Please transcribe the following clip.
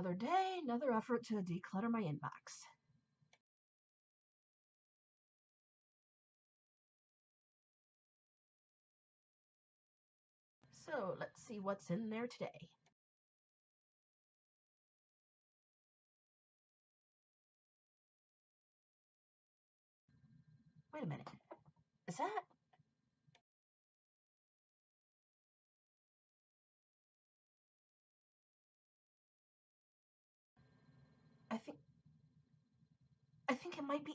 Another day, another effort to declutter my inbox. So let's see what's in there today. Wait a minute. Is that? might be